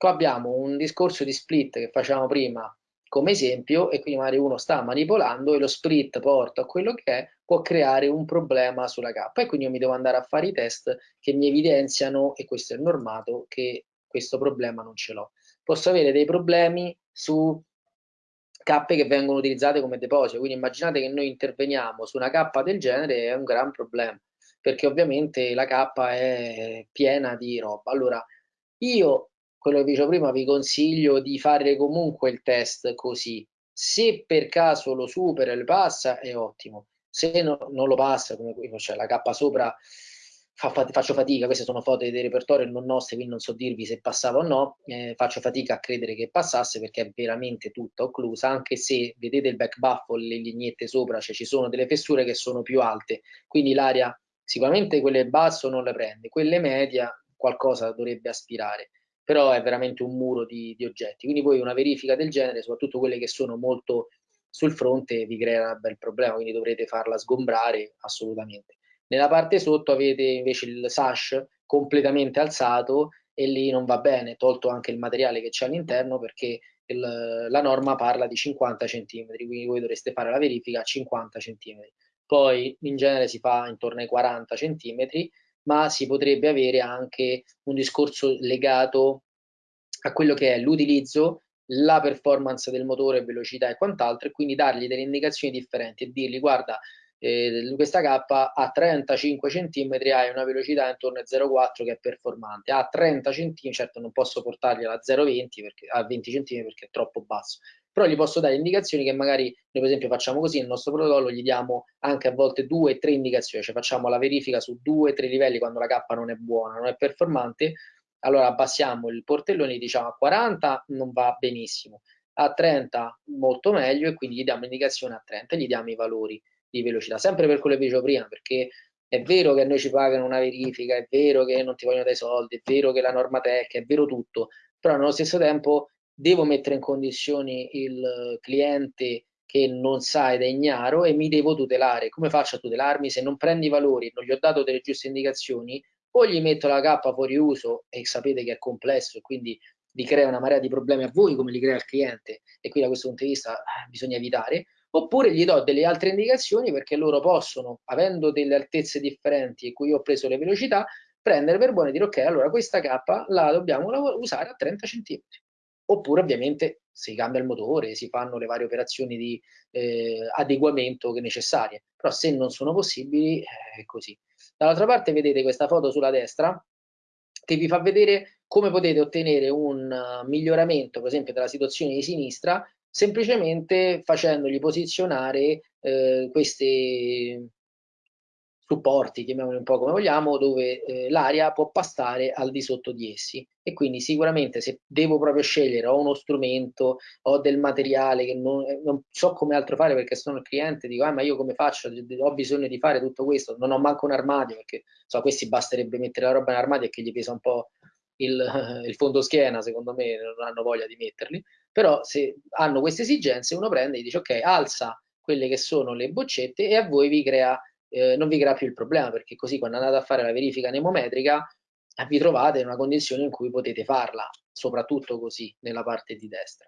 Qua abbiamo un discorso di split che facciamo prima come esempio e quindi magari uno sta manipolando e lo split porta a quello che è, può creare un problema sulla K e quindi io mi devo andare a fare i test che mi evidenziano, e questo è normato, che questo problema non ce l'ho. Posso avere dei problemi su K che vengono utilizzate come deposito, quindi immaginate che noi interveniamo su una K del genere è un gran problema, perché ovviamente la K è piena di roba. Allora, io quello che vi dicevo prima, vi consiglio di fare comunque il test così. Se per caso lo supera e lo passa, è ottimo. Se no, non lo passa, come cioè la K sopra, fa, faccio fatica, queste sono foto dei repertori non nostre, quindi non so dirvi se passava o no, eh, faccio fatica a credere che passasse perché è veramente tutta occlusa, anche se vedete il back baffle, le lineette sopra, cioè ci sono delle fessure che sono più alte, quindi l'aria sicuramente quelle basso non le prende, quelle media qualcosa dovrebbe aspirare però è veramente un muro di, di oggetti. Quindi poi una verifica del genere, soprattutto quelle che sono molto sul fronte, vi crea un bel problema, quindi dovrete farla sgombrare assolutamente. Nella parte sotto avete invece il sash completamente alzato e lì non va bene, tolto anche il materiale che c'è all'interno perché il, la norma parla di 50 cm, quindi voi dovreste fare la verifica a 50 cm. Poi in genere si fa intorno ai 40 cm ma si potrebbe avere anche un discorso legato a quello che è l'utilizzo, la performance del motore, velocità e quant'altro, e quindi dargli delle indicazioni differenti e dirgli guarda, eh, questa K a 35 cm hai una velocità intorno a 0,4 che è performante, a 30 cm, certo non posso portargli a 0,20 perché a 20 cm perché è troppo basso, però gli posso dare indicazioni che magari noi per esempio facciamo così, nel nostro protocollo gli diamo anche a volte due, tre indicazioni, cioè facciamo la verifica su due, tre livelli quando la K non è buona, non è performante, allora abbassiamo il portellone diciamo a 40 non va benissimo, a 30 molto meglio e quindi gli diamo indicazione a 30 e gli diamo i valori di velocità, sempre per quello che dicevo prima, perché è vero che a noi ci pagano una verifica, è vero che non ti vogliono dai soldi, è vero che la norma tech, è vero tutto, però nello stesso tempo devo mettere in condizioni il cliente che non sa ed è ignaro e mi devo tutelare. Come faccio a tutelarmi? Se non prendi i valori, non gli ho dato delle giuste indicazioni, o gli metto la K fuori uso e sapete che è complesso e quindi vi crea una marea di problemi a voi come li crea il cliente e qui da questo punto di vista eh, bisogna evitare, oppure gli do delle altre indicazioni perché loro possono, avendo delle altezze differenti e cui ho preso le velocità, prendere per buone e dire ok, allora questa K la dobbiamo usare a 30 cm oppure ovviamente si cambia il motore, si fanno le varie operazioni di eh, adeguamento necessarie, però se non sono possibili eh, è così. Dall'altra parte vedete questa foto sulla destra che vi fa vedere come potete ottenere un uh, miglioramento, per esempio, della situazione di sinistra, semplicemente facendogli posizionare eh, queste supporti, chiamiamoli un po' come vogliamo, dove eh, l'aria può passare al di sotto di essi. E quindi sicuramente se devo proprio scegliere ho uno strumento, ho del materiale che non, eh, non so come altro fare perché sono il cliente, dico ah, ma io come faccio, ho bisogno di fare tutto questo, non ho manco un armadio perché so, questi basterebbe mettere la roba in armadio e che gli pesa un po' il, il fondo schiena, secondo me non hanno voglia di metterli, però se hanno queste esigenze uno prende e dice ok, alza quelle che sono le boccette e a voi vi crea eh, non vi crea più il problema perché così quando andate a fare la verifica anemometrica vi trovate in una condizione in cui potete farla, soprattutto così nella parte di destra.